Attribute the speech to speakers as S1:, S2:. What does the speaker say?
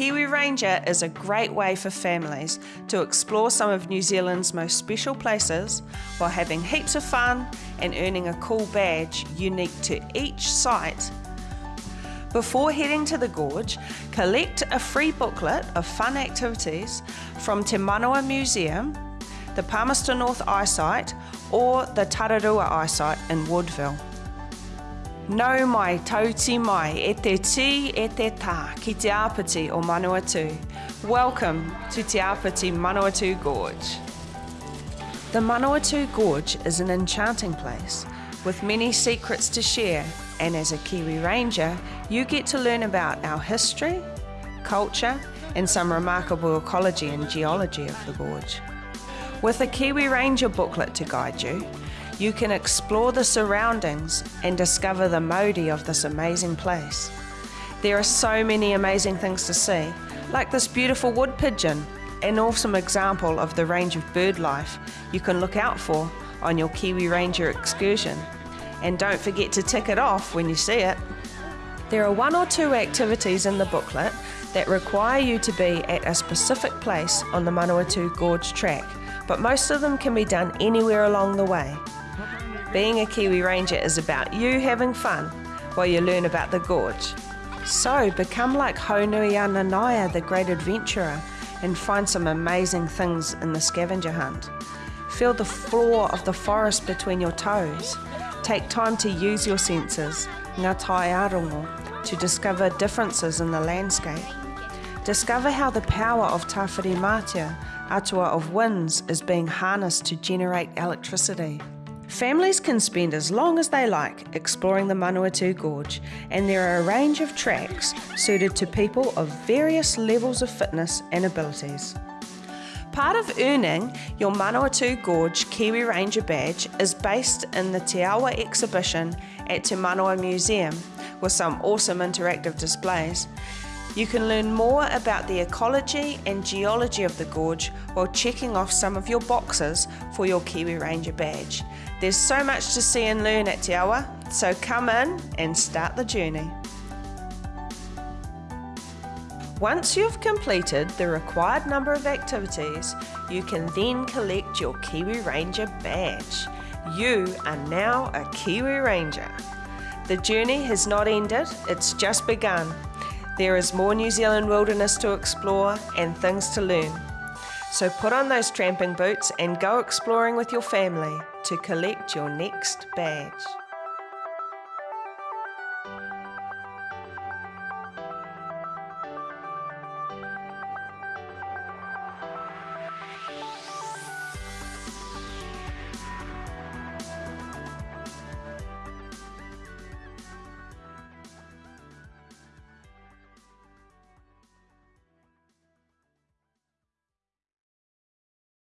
S1: Kiwi Ranger is a great way for families to explore some of New Zealand's most special places while having heaps of fun and earning a cool badge unique to each site. Before heading to the gorge, collect a free booklet of fun activities from Te Museum, the Palmerston North i-SITE or the Tararua i-SITE in Woodville. Nau mai tauti mai e te ti e te tā ki Te Āpiti o Manawatu. Welcome to Te Āpiti Manawatu Gorge. The Manawatu Gorge is an enchanting place with many secrets to share and as a Kiwi Ranger you get to learn about our history, culture and some remarkable ecology and geology of the gorge. With a Kiwi Ranger booklet to guide you, you can explore the surroundings and discover the mauri of this amazing place. There are so many amazing things to see, like this beautiful wood pigeon, an awesome example of the range of bird life you can look out for on your Kiwi Ranger excursion. And don't forget to tick it off when you see it. There are one or two activities in the booklet that require you to be at a specific place on the Manawatu Gorge track, but most of them can be done anywhere along the way. Being a Kiwi Ranger is about you having fun while you learn about the gorge. So become like Haunui Ananaia, the great adventurer, and find some amazing things in the scavenger hunt. Feel the floor of the forest between your toes. Take time to use your senses, ngā tai arongo, to discover differences in the landscape. Discover how the power of Tāwhirimātea, atua of winds, is being harnessed to generate electricity. Families can spend as long as they like exploring the Manawatu Gorge, and there are a range of tracks suited to people of various levels of fitness and abilities. Part of earning your Manawatu Gorge Kiwi Ranger badge is based in the Te Awa exhibition at Te Manawa Museum with some awesome interactive displays. You can learn more about the ecology and geology of the gorge while checking off some of your boxes for your Kiwi Ranger badge. There's so much to see and learn at Te Awa, so come in and start the journey. Once you've completed the required number of activities, you can then collect your Kiwi Ranger badge. You are now a Kiwi Ranger. The journey has not ended, it's just begun. There is more New Zealand wilderness to explore and things to learn. So put on those tramping boots and go exploring with your family to collect your next badge.